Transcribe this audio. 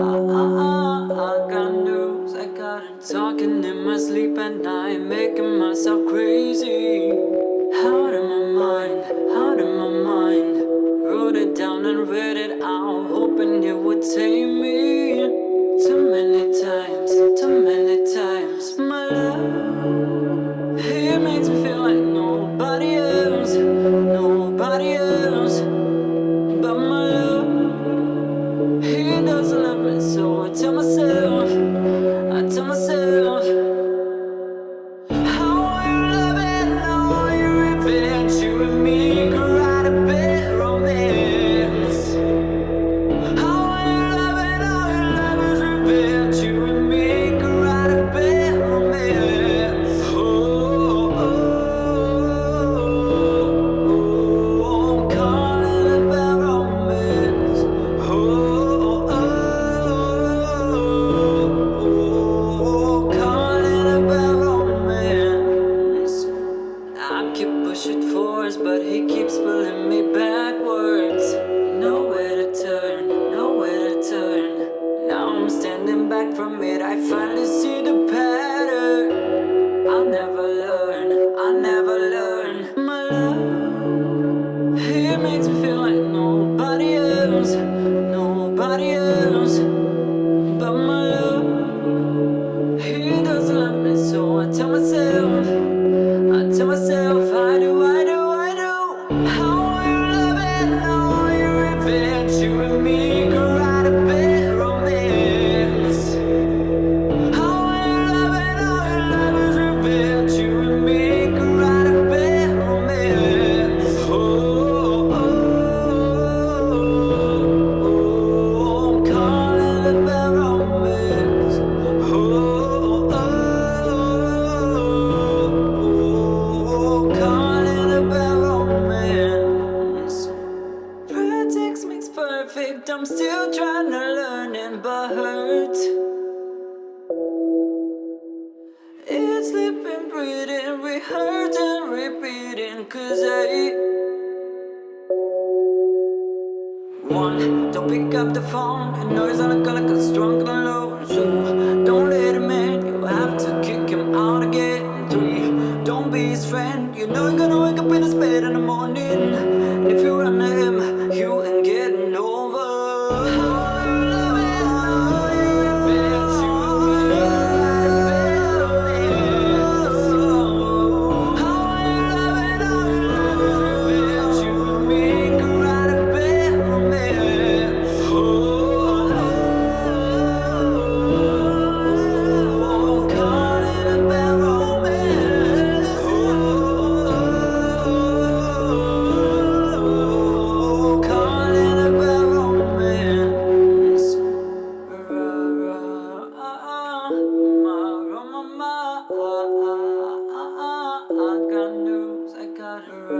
I, got news, I got it talking in my sleep at night Making myself crazy. And so I tell myself, I tell myself. I pushing forwards, but he keeps pulling me backwards. Nowhere to turn, nowhere to turn. Now I'm standing back from it, I finally see the pattern. I'll never learn, I'll never learn. My love, he makes me feel like nobody else, nobody else. remember hurt. It's sleeping, breathing, rehearsed and repeating Cause I One, don't pick up the phone. And know he's on the call like a drunk and alone So don't let him in You have to kick him out again. Three, don't be his friend. You know you're gonna wake up in his bed in the morning. And if you run to him I got news, I got her